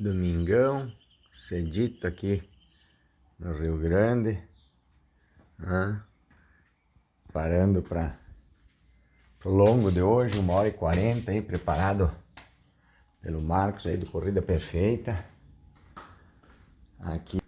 Domingão, cedito aqui no Rio Grande. Né? Parando para o longo de hoje, uma hora e quarenta aí, preparado pelo Marcos aí do Corrida Perfeita. Aqui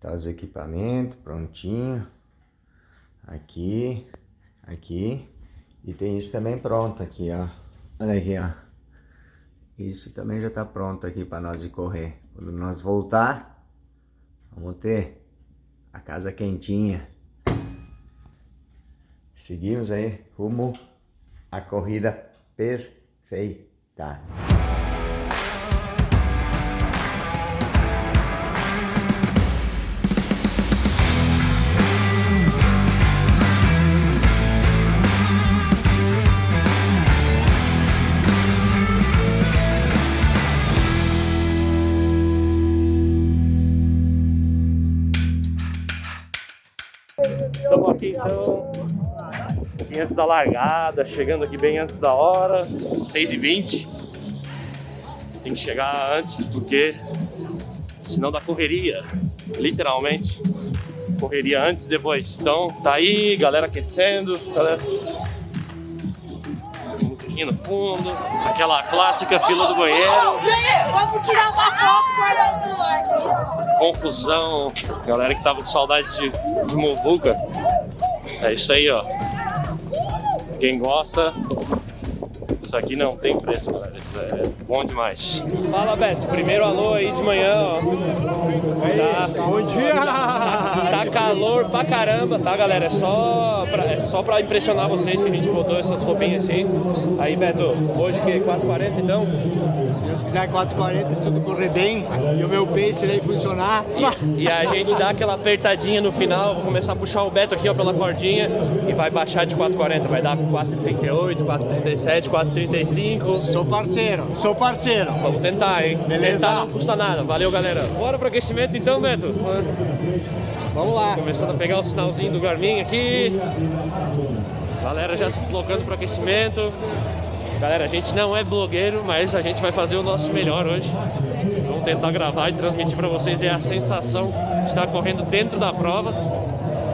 tá os equipamentos prontinho. Aqui, aqui. E tem isso também pronto aqui, ó. Olha aqui, ó. Isso também já está pronto aqui para nós correr. Quando nós voltar, vamos ter a casa quentinha. Seguimos aí rumo à corrida perfeita. Antes da largada, chegando aqui bem antes da hora, 6h20. Tem que chegar antes porque senão dá correria, literalmente. Correria antes e depois. Então tá aí, galera aquecendo, galera musiquinha no fundo, aquela clássica fila do banheiro. Vamos tirar uma foto guardar o celular. confusão, galera que tava com saudade de, de Movuca. É isso aí, ó. Quem gosta, isso aqui não tem preço, galera. É bom demais. Fala, Beto. Primeiro alô aí de manhã, ó. Tá, Bom dia! tá calor pra caramba, tá, galera? É só pra, é só pra impressionar vocês que a gente botou essas roupinhas assim. Aí, Beto, hoje que 4h40 então? Se Deus quiser, 4h40, se tudo correr bem e o meu pace aí funcionar. E a gente dá aquela apertadinha no final, vou começar a puxar o Beto aqui ó, pela cordinha e vai baixar de 4,40, vai dar 4,38, 4,37, 4,35. Sou parceiro, sou parceiro. Vamos tentar, hein? Beleza. Tentar não custa nada. Valeu, galera. Bora pro aquecimento então, Beto. Vamos lá. Começando a pegar o sinalzinho do Garmin aqui. Galera já se deslocando pro aquecimento. Galera, a gente não é blogueiro, mas a gente vai fazer o nosso melhor hoje. Vamos tentar gravar e transmitir para vocês é a sensação de estar correndo dentro da prova,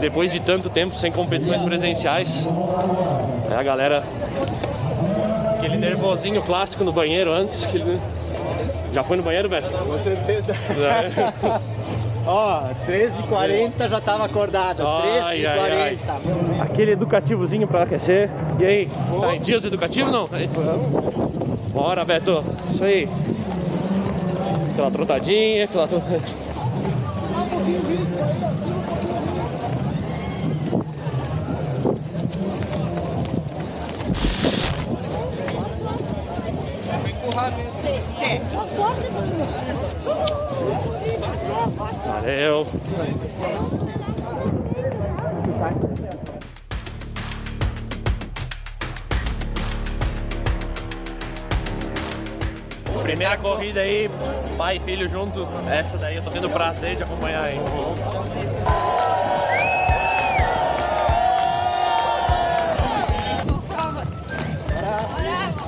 depois de tanto tempo sem competições presenciais. É a galera, aquele nervosinho clássico no banheiro antes. aquele- Já foi no banheiro, Beto? Com certeza. Ó, 13h40 já tava acordado. Ai, ai, 13h40. Aquele educativozinho pra aquecer. E aí, tá em dias educativos não? Bora, Beto. Isso aí. Aquela trotadinha, aquela trotadinha. Valeu. Primeira corrida aí, pai e filho junto. Essa daí eu tô tendo prazer de acompanhar aí.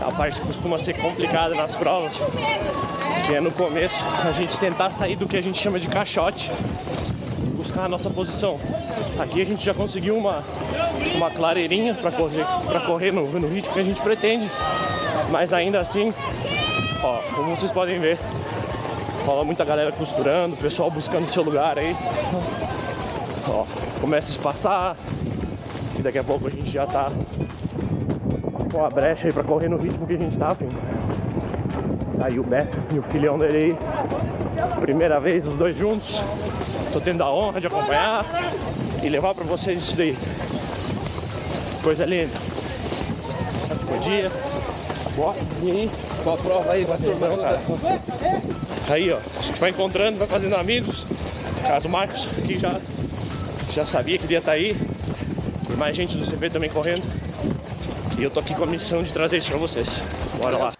Essa parte que costuma ser complicada nas provas, que é no começo a gente tentar sair do que a gente chama de caixote e buscar a nossa posição. Aqui a gente já conseguiu uma, uma clareirinha para correr, pra correr no, no ritmo que a gente pretende, mas ainda assim Ó, como vocês podem ver, rola muita galera costurando, o pessoal buscando seu lugar aí. Ó, começa a espaçar e daqui a pouco a gente já tá com a brecha aí pra correr no ritmo que a gente tá, filho. Aí o Beto e o filhão dele aí, primeira vez os dois juntos. Tô tendo a honra de acompanhar e levar pra vocês isso daí. Coisa linda. Bom dia. Boa. E aí? Qual a prova aí? Cara. Aí, ó. A gente vai encontrando, vai fazendo amigos. Caso Marcos aqui já, já sabia que ia estar aí. Tem mais gente do CP também correndo. E eu tô aqui com a missão de trazer isso pra vocês. Bora lá.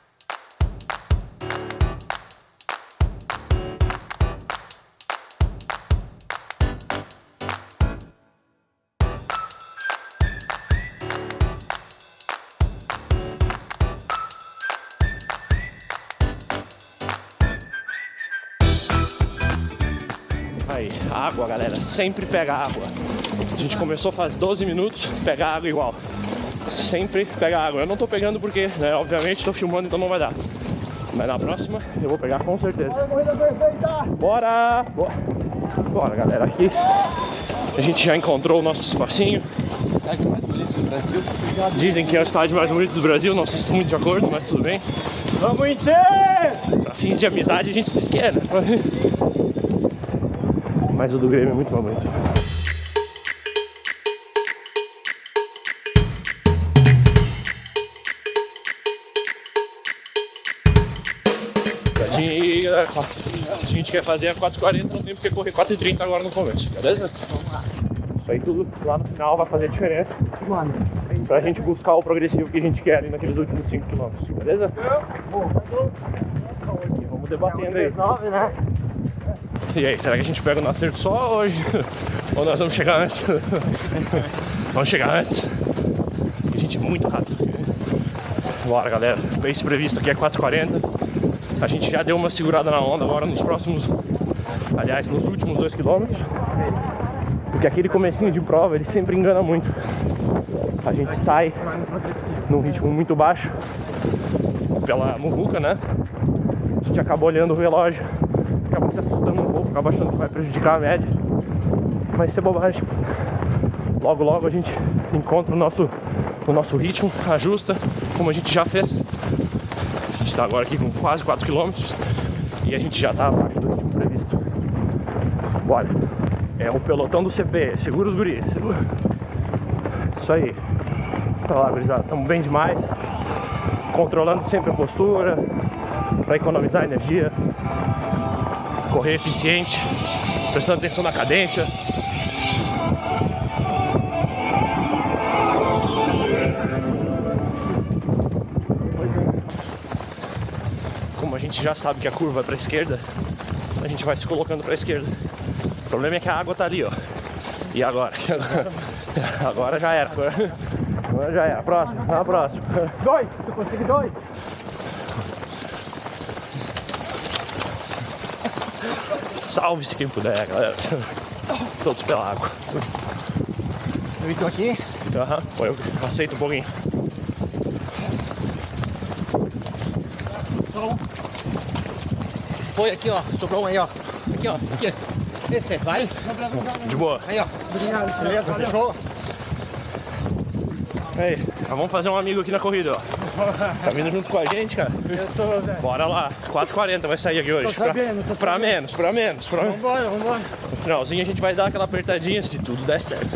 Aí, água, galera. Sempre pega água. A gente começou faz 12 minutos, pega água igual. Sempre pega água. Eu não tô pegando porque, né, obviamente, tô filmando, então não vai dar. Mas na próxima eu vou pegar com certeza. Bora! Bora, Bora galera. Aqui a gente já encontrou o nosso espacinho. Estádio mais bonito do Brasil. Dizem que é o estádio mais bonito do Brasil, não sei se estou muito de acordo, mas tudo bem. Vamos inteiro! Pra fins de amizade a gente diz que é, né? Mas o do Grêmio é muito mais bonito. Se a gente quer fazer a 4h40, não tem porque correr 4h30 agora no começo, beleza? Isso aí tudo lá no final vai fazer diferença pra gente buscar o progressivo que a gente quer ali naqueles últimos 5 km, beleza? E vamos debatendo aí. E aí, será que a gente pega o nascer do sol hoje? Ou nós vamos chegar antes? vamos chegar antes. A gente é muito rápido. Bora, galera. O pace previsto aqui é 4h40. A gente já deu uma segurada na onda agora nos próximos... Aliás, nos últimos 2 km. Porque aquele comecinho de prova, ele sempre engana muito. A gente sai num ritmo muito baixo pela muvuca, né? A gente acaba olhando o relógio, acaba se assustando um pouco, acaba achando que vai prejudicar a média. Mas é bobagem. Logo, logo a gente encontra o nosso, o nosso ritmo, ajusta, como a gente já fez. Está agora aqui com quase 4 km e a gente já está abaixo do ritmo previsto. Bora! É o pelotão do CP, segura os guris, segura. Isso aí. Tá lá, gurizada, estamos bem demais. Controlando sempre a postura, para economizar energia. Correr eficiente, prestando atenção na cadência. Gente já sabe que a curva é para a esquerda, a gente vai se colocando para a esquerda. O problema é que a água tá ali, ó. E agora? Agora já era. Agora já era. Próximo, na próxima. Dois! Tu consegue dois? Salve-se quem puder, galera. Todos pela água. Eu estou aqui. Aham, pô, eu aceito um pouquinho. Foi aqui, ó. Sobrou um aí, ó. Aqui, ó. Aqui. Esse, vai. De boa. Aí, ó. Beleza, fechou? Aí, já vamos fazer um amigo aqui na corrida, ó. Tá vindo junto com a gente, cara? Eu tô, velho. Bora lá. 4h40 vai sair aqui hoje. Tô sabendo, tô pra, pra sabendo. menos, pra menos, pra menos. Vambora, vambora. No finalzinho a gente vai dar aquela apertadinha se tudo der certo.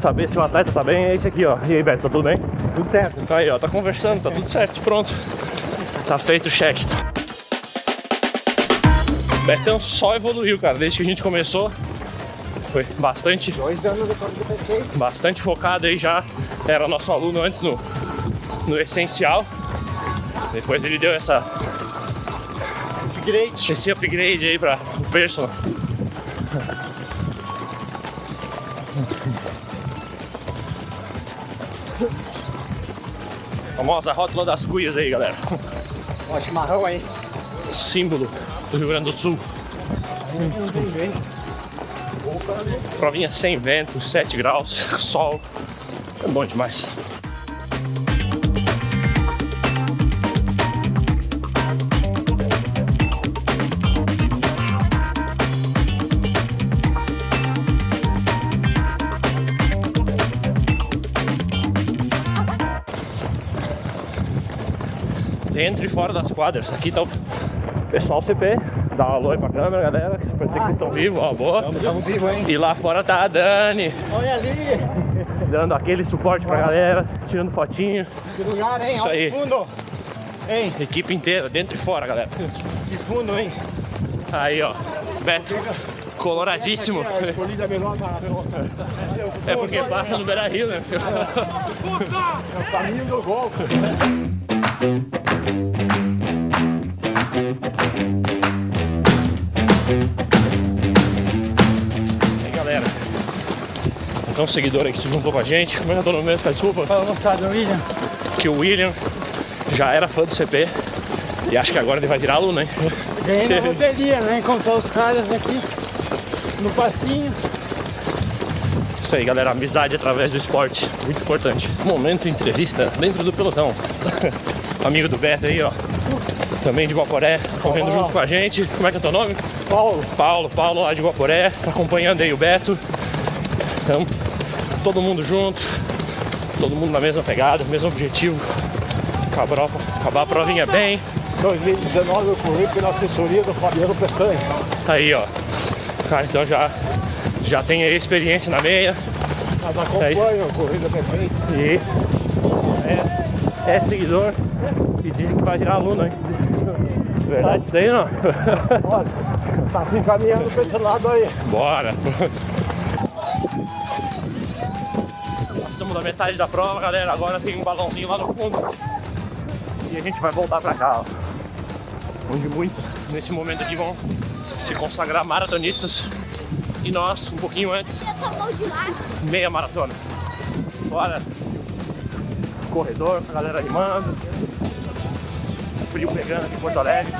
Saber se o atleta tá bem é esse aqui, ó. E aí, Beto, tá tudo bem? Tudo certo. Aí, ó, tá conversando, tá tudo certo, pronto. Tá feito o check. Betão só evoluiu, cara, desde que a gente começou. Foi bastante, Dois anos depois do PT. bastante focado aí já. Era nosso aluno antes no, no essencial. Depois ele deu essa, Upgrade. esse upgrade aí para o personal. Famosa rótula das cuias aí, galera. Ó, chimarrão aí. Símbolo do Rio Grande do Sul. Provinha sem vento, 7 graus, sol. É bom demais. Dentro e fora das quadras. Aqui tá o pessoal CP. Dá um alô aí pra câmera, galera. Pra dizer que vocês estão vivos, ó, boa. Estamos vivos, hein? E lá fora tá a Dani, Olha ali. dando aquele suporte pra galera, tirando fotinho. Que lugar, hein? Isso Olha aí. fundo. Hein? Equipe inteira, dentro e fora, galera. Que fundo, hein? Aí, ó. Beto, coloradíssimo. Maratona. É porque passa no Beira Rio, né? É o caminho do gol. Tem um seguidor aí que se juntou com a gente. Como é que eu tô no mesmo? Tá, desculpa. Fala moçada, William. Que o William já era fã do CP. E acho que agora ele vai virar aluno, hein? Ganhei na loteria, né? Encontrar os caras aqui no passinho. Isso aí, galera. Amizade através do esporte. Muito importante. Momento entrevista dentro do pelotão. Amigo do Beto aí, ó. Também de Guaporé, correndo junto com a gente. Como é que é teu nome? Paulo. Paulo, Paulo lá de Guaporé, tá acompanhando aí o Beto. Então, todo mundo junto, todo mundo na mesma pegada, mesmo objetivo. Acabar, acabar a provinha bem. 2019 eu corri pela assessoria do Fabiano Peçanha. Aí, ó. Cara, então já, já tem aí experiência na meia. Mas acompanha a corrida perfeita. E é, é seguidor e dizem que vai virar aluno, hein? Verdade isso aí não? Olha, tá se encaminhando pra esse lado aí. Bora! Passamos da metade da prova, galera. Agora tem um balãozinho lá no fundo. E a gente vai voltar pra cá, ó. Onde muitos, nesse momento aqui, vão se consagrar maratonistas. E nós, um pouquinho antes, meia maratona. Bora! Corredor, a galera animando. Frio pegando aqui em Porto Alegre.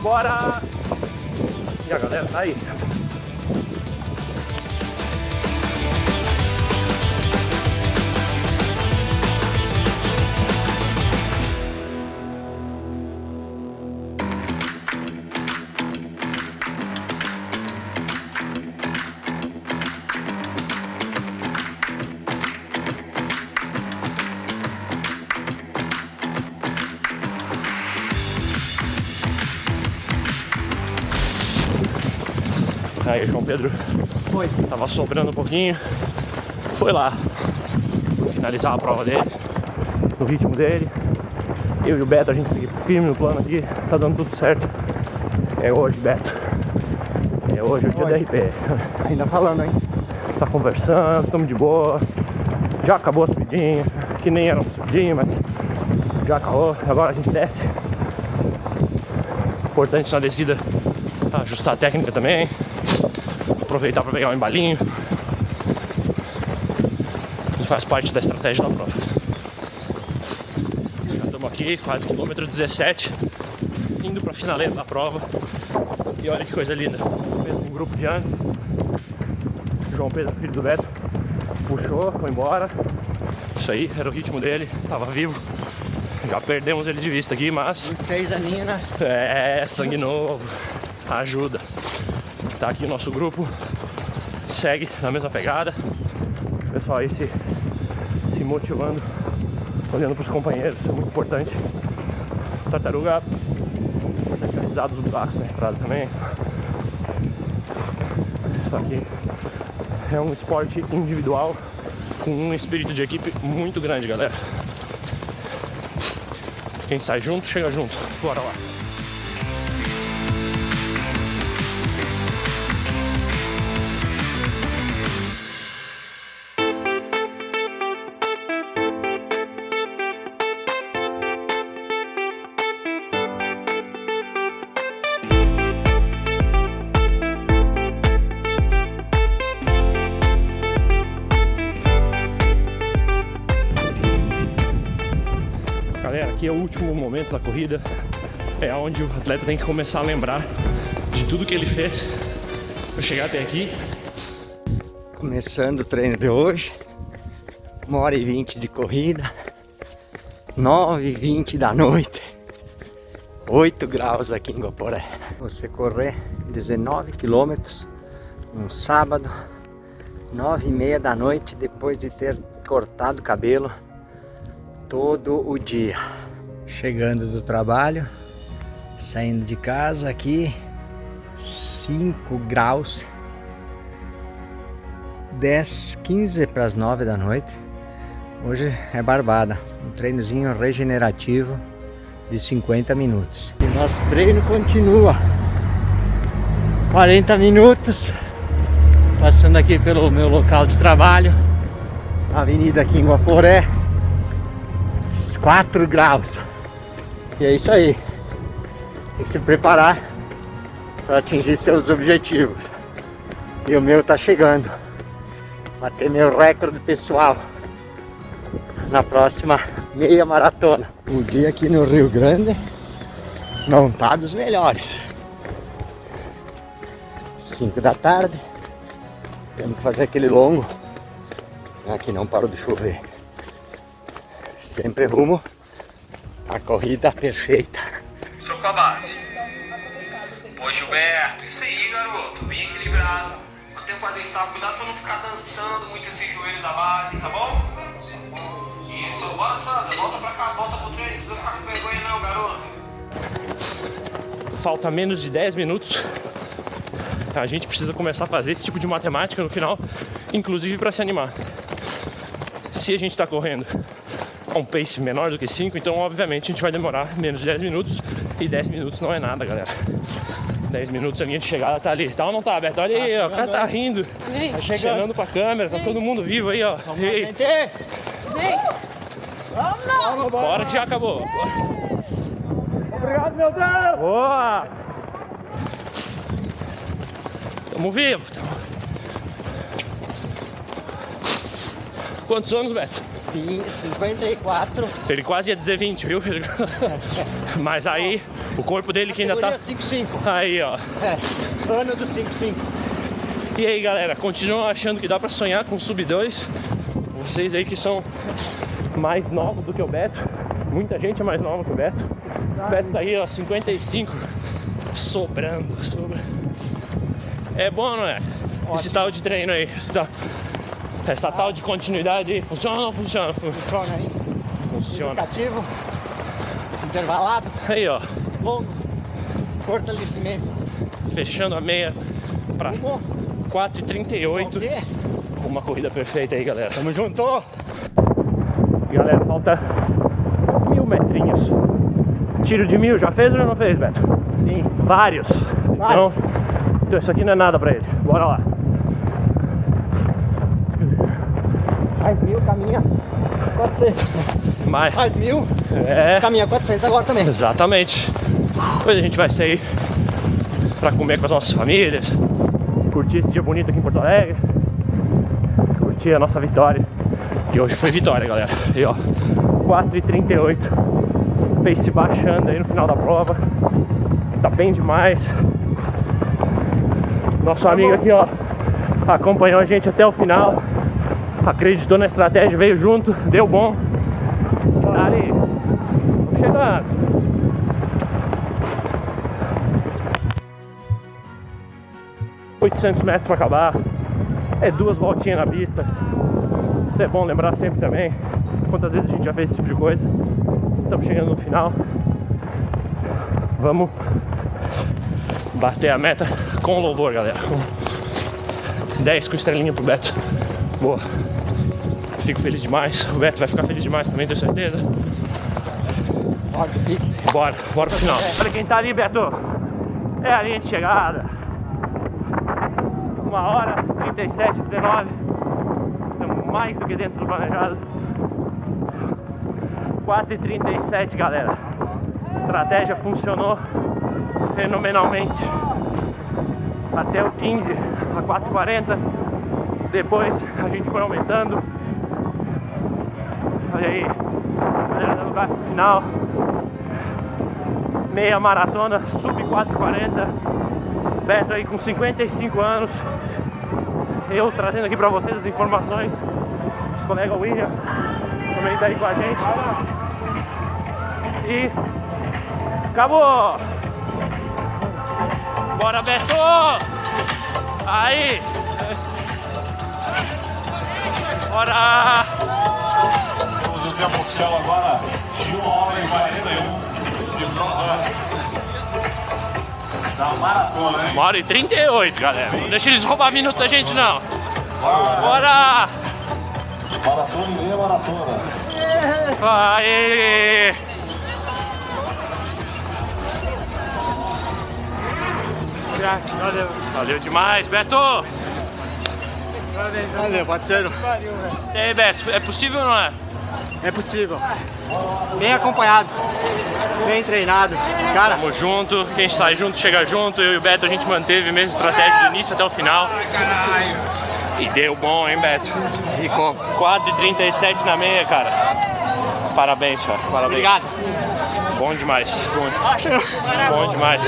Bora! E a galera tá aí. Aí, João Pedro Foi. tava sobrando um pouquinho. Foi lá finalizar a prova dele, no ritmo dele. Eu e o Beto, a gente segue firme no plano aqui, tá dando tudo certo. É hoje, Beto. É hoje o dia da RP. Ainda falando, hein? Tá conversando, tamo de boa. Já acabou a subidinha, que nem era uma subidinha, mas já acabou. Agora a gente desce. Importante na descida ajustar a técnica também. Aproveitar para pegar um embalinho. E faz parte da estratégia da prova. Já estamos aqui, quase quilômetro 17, indo para a finaleira da prova. E olha que coisa linda. Mesmo grupo de antes. João Pedro, filho do Beto, puxou, foi embora. Isso aí, era o ritmo dele, tava vivo. Já perdemos ele de vista aqui, mas 26 aninhos, né? é sangue novo, ajuda. Tá aqui o nosso grupo, segue na mesma pegada. O pessoal aí se, se motivando, olhando pros companheiros, isso é muito importante. Tartaruga, importante avisar dos buracos na estrada também. Isso aqui é um esporte individual com um espírito de equipe muito grande, galera. Quem sai junto, chega junto. Bora lá. Aqui é o último momento da corrida. É onde o atleta tem que começar a lembrar de tudo que ele fez para chegar até aqui. Começando o treino de hoje. Uma hora e vinte de corrida. Nove e vinte da noite. 8 graus aqui em Guaporé. Você correr 19 quilômetros um sábado, nove e meia da noite, depois de ter cortado o cabelo todo o dia. Chegando do trabalho, saindo de casa aqui, 5 graus, 10, 15 para as 9 da noite. Hoje é barbada, um treinozinho regenerativo de 50 minutos. E nosso treino continua. 40 minutos, passando aqui pelo meu local de trabalho, avenida aqui em Guaporé. 4 graus. E é isso aí. Tem que se preparar para atingir seus objetivos. E o meu tá chegando. bater meu recorde pessoal na próxima meia maratona. O dia aqui no Rio Grande não tá dos melhores. 5 da tarde, temos que fazer aquele longo. Aqui não parou de chover. Sempre rumo à corrida perfeita. Trocou a base. Ô Gilberto, isso aí, garoto. Bem equilibrado. Mantém o quadril estável. Cuidado pra não ficar dançando muito esse joelho da base, tá bom? Isso, bora Sandra. Volta pra cá, volta pro treino. Não precisa ficar com vergonha não, garoto. Falta menos de 10 minutos. A gente precisa começar a fazer esse tipo de matemática no final, inclusive para se animar. Se a gente está correndo a um pace menor do que 5, então obviamente a gente vai demorar menos de 10 minutos. E 10 minutos não é nada, galera. 10 minutos a linha de chegada tá ali. Tá ou não tá, Beto? Olha aí, ó, o cara tá rindo, chegando. acenando pra câmera, tá todo mundo vivo aí, ó. Ei, Gente, bora que já acabou. Obrigado, meu Deus! Boa! Tamo vivo. Tamo... Quantos anos, Beto? 54. Ele quase ia dizer 20, viu? Mas aí, o corpo dele que ainda tá. Categoria 5-5. Aí, ó. É, ano do 5-5. E aí, galera, continuam achando que dá pra sonhar com sub 2? Vocês aí que são mais novos do que o Beto. Muita gente é mais nova que o Beto. O Beto tá aí, ó, 55. Sobrando, sobrando. É bom, não é? Esse tal de treino aí, esse tal- essa tal de continuidade aí, funciona ou não funciona? Funciona aí. Funciona. Educativo. Intervalado. Aí, ó, Longo. Fortalecimento. fechando a meia pra Rumo. 4h38. O quê? Uma corrida perfeita aí, galera. Tamo junto. Galera, falta mil metrinhos. Tiro de mil, já fez ou já não fez, Beto? Sim. Vários. Vários. Então, então isso aqui não é nada pra ele. Bora lá. Faz mil, caminha. 400. Mais. Faz mil, É, caminha 400 agora também. exatamente. Depois a gente vai sair pra comer com as nossas famílias, curtir esse dia bonito aqui em Porto Alegre, curtir a nossa vitória. E hoje foi vitória, galera. E ó, 4h38. Pace baixando aí no final da prova. Tá bem demais. Nosso amigo aqui, ó, acompanhou a gente até o final. Acreditou na estratégia, veio junto, deu bom. Tá ali. Tô chegando. ...800 metros para acabar... ...é duas voltinhas na pista... ...isso é bom lembrar sempre também... ...quantas vezes a gente já fez esse tipo de coisa... ...estamos chegando no final... ...vamos... ...bater a meta com louvor, galera... Com 10 com estrelinha pro Beto... ...boa... Fico feliz demais... ...o Beto vai ficar feliz demais também, tenho certeza... Bora, bora pro final. Olha quem tá ali, Beto. É a linha de chegada. Uma hora, 37, 19. Estamos mais do que dentro do planejado. 4 e 37, galera. Estratégia funcionou fenomenalmente. Até o 15 a 4,40. Depois a gente foi aumentando. Olha aí, galera dando gás pro final meia maratona, sub 440. Beto aí com 55 anos. Eu trazendo aqui pra vocês as informações. Os colegas William também tá aí com a gente. E acabou! Bora, Beto! Aí! Bora! O tempo oficial agora de 1 hora e 41 de prova da maratona, hein? Uma hora e 38, galera. Não deixa eles roubar minuto da gente, não. Bora! Maratona e meia maratona. Aê! Valeu. Valeu demais, Beto! Valeu, parceiro. E aí, Beto, é possível ou não é? É possível. Bem acompanhado, bem treinado. Cara, Tamo junto, quem sai junto chega junto. Eu e o Beto a gente manteve a mesma estratégia do início até o final. E deu bom, hein, Beto? e como? 4,37 na meia, cara. Parabéns, cara. Parabéns. Obrigado. Bom demais. Bom, bom demais.